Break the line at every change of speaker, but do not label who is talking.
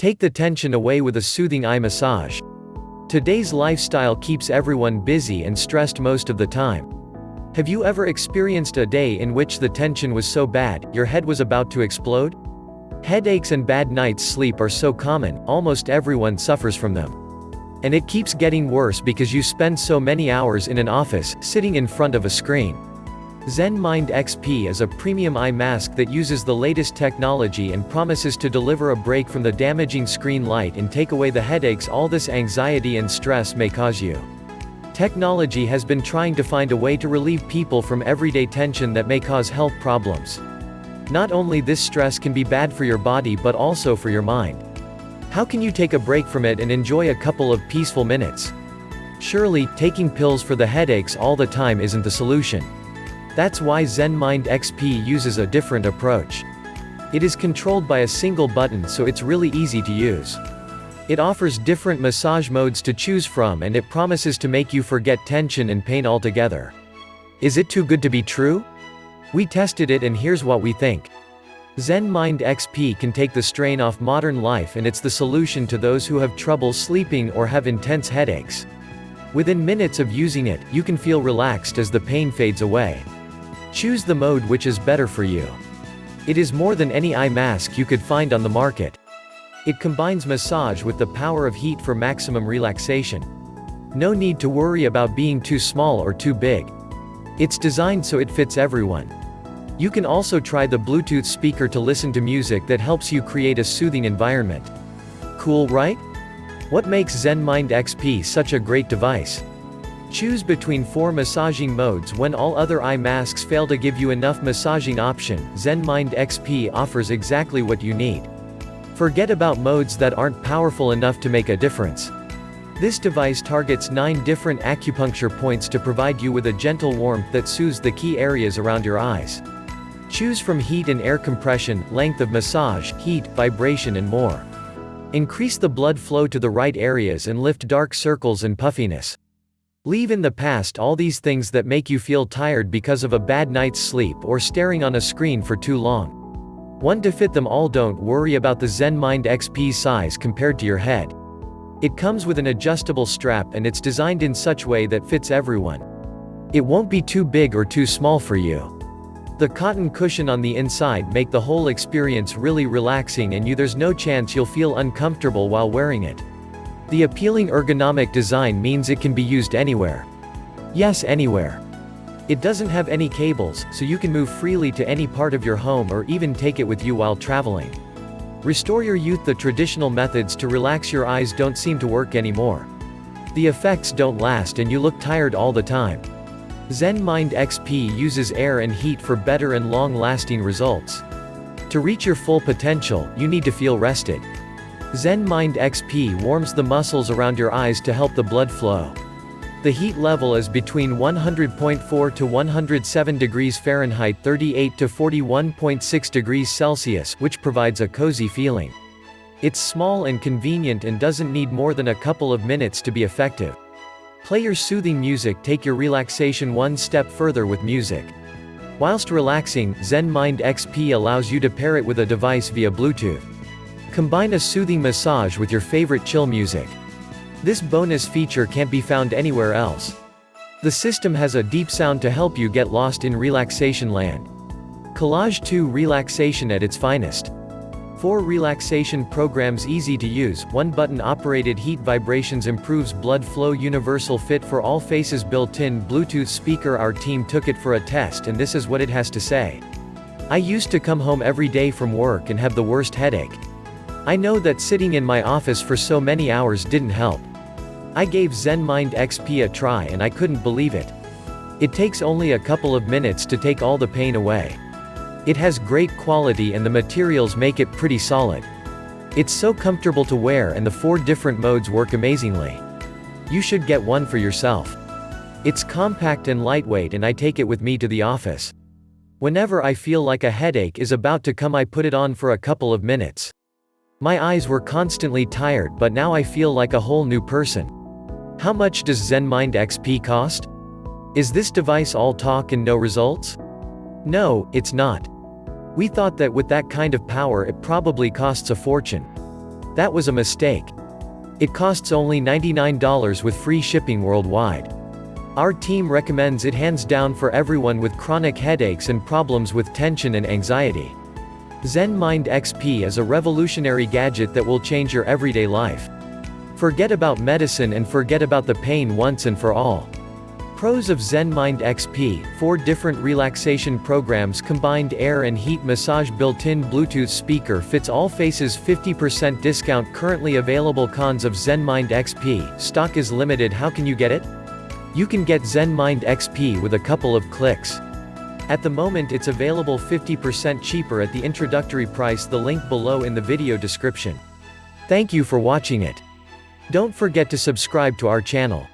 Take the tension away with a soothing eye massage. Today's lifestyle keeps everyone busy and stressed most of the time. Have you ever experienced a day in which the tension was so bad, your head was about to explode? Headaches and bad night's sleep are so common, almost everyone suffers from them. And it keeps getting worse because you spend so many hours in an office, sitting in front of a screen. Zen Mind XP is a premium eye mask that uses the latest technology and promises to deliver a break from the damaging screen light and take away the headaches all this anxiety and stress may cause you. Technology has been trying to find a way to relieve people from everyday tension that may cause health problems. Not only this stress can be bad for your body but also for your mind. How can you take a break from it and enjoy a couple of peaceful minutes? Surely, taking pills for the headaches all the time isn't the solution. That's why ZenMind XP uses a different approach. It is controlled by a single button so it's really easy to use. It offers different massage modes to choose from and it promises to make you forget tension and pain altogether. Is it too good to be true? We tested it and here's what we think. Zen Mind XP can take the strain off modern life and it's the solution to those who have trouble sleeping or have intense headaches. Within minutes of using it, you can feel relaxed as the pain fades away. Choose the mode which is better for you. It is more than any eye mask you could find on the market. It combines massage with the power of heat for maximum relaxation. No need to worry about being too small or too big. It's designed so it fits everyone. You can also try the Bluetooth speaker to listen to music that helps you create a soothing environment. Cool right? What makes ZenMind XP such a great device? Choose between four massaging modes when all other eye masks fail to give you enough massaging option, ZenMind XP offers exactly what you need. Forget about modes that aren't powerful enough to make a difference. This device targets 9 different acupuncture points to provide you with a gentle warmth that soothes the key areas around your eyes. Choose from heat and air compression, length of massage, heat, vibration and more. Increase the blood flow to the right areas and lift dark circles and puffiness. Leave in the past all these things that make you feel tired because of a bad night's sleep or staring on a screen for too long. One to fit them all don't worry about the Zen Mind XP size compared to your head. It comes with an adjustable strap and it's designed in such way that fits everyone. It won't be too big or too small for you. The cotton cushion on the inside make the whole experience really relaxing and you there's no chance you'll feel uncomfortable while wearing it. The appealing ergonomic design means it can be used anywhere. Yes anywhere. It doesn't have any cables, so you can move freely to any part of your home or even take it with you while traveling. Restore your youth The traditional methods to relax your eyes don't seem to work anymore. The effects don't last and you look tired all the time. Zen Mind XP uses air and heat for better and long-lasting results. To reach your full potential, you need to feel rested. Zen Mind XP warms the muscles around your eyes to help the blood flow. The heat level is between 100.4 to 107 degrees Fahrenheit 38 to 41.6 degrees Celsius which provides a cozy feeling. It's small and convenient and doesn't need more than a couple of minutes to be effective. Play your soothing music take your relaxation one step further with music. Whilst relaxing, Zen Mind XP allows you to pair it with a device via Bluetooth. Combine a soothing massage with your favorite chill music. This bonus feature can't be found anywhere else. The system has a deep sound to help you get lost in relaxation land. Collage 2 Relaxation at its finest. 4 Relaxation programs easy to use, 1 button operated heat vibrations improves blood flow universal fit for all faces built-in Bluetooth speaker Our team took it for a test and this is what it has to say. I used to come home every day from work and have the worst headache. I know that sitting in my office for so many hours didn't help. I gave ZenMind XP a try and I couldn't believe it. It takes only a couple of minutes to take all the pain away. It has great quality and the materials make it pretty solid. It's so comfortable to wear and the four different modes work amazingly. You should get one for yourself. It's compact and lightweight and I take it with me to the office. Whenever I feel like a headache is about to come I put it on for a couple of minutes. My eyes were constantly tired but now I feel like a whole new person. How much does ZenMind XP cost? Is this device all talk and no results? No, it's not. We thought that with that kind of power it probably costs a fortune. That was a mistake. It costs only $99 with free shipping worldwide. Our team recommends it hands down for everyone with chronic headaches and problems with tension and anxiety. Zen Mind XP is a revolutionary gadget that will change your everyday life. Forget about medicine and forget about the pain once and for all. Pros of Zen Mind XP, 4 different relaxation programs combined air and heat massage built-in Bluetooth speaker fits all faces 50% discount currently available Cons of Zen Mind XP, stock is limited how can you get it? You can get Zen Mind XP with a couple of clicks. At the moment it's available 50% cheaper at the introductory price the link below in the video description. Thank you for watching it. Don't forget to subscribe to our channel.